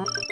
何?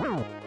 Wow.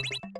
あ!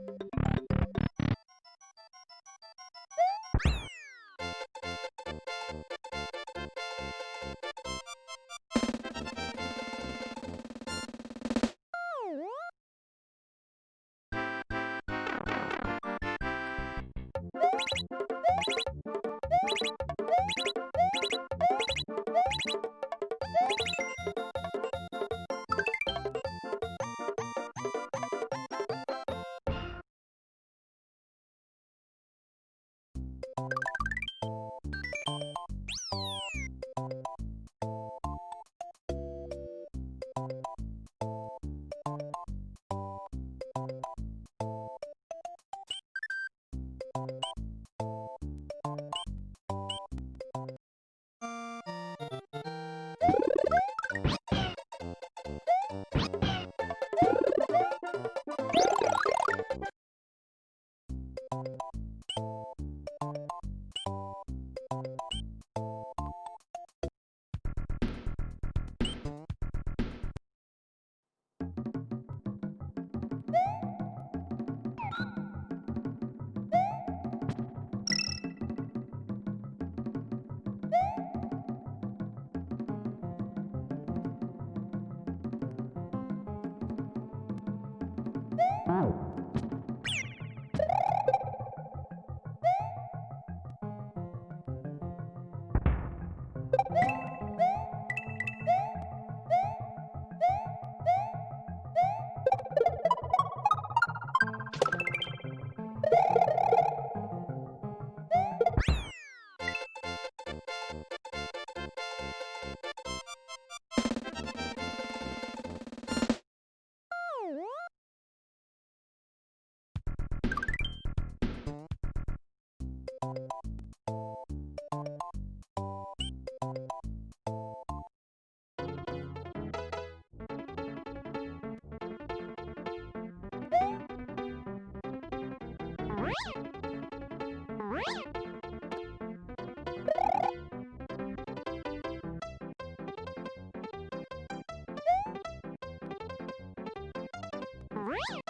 What?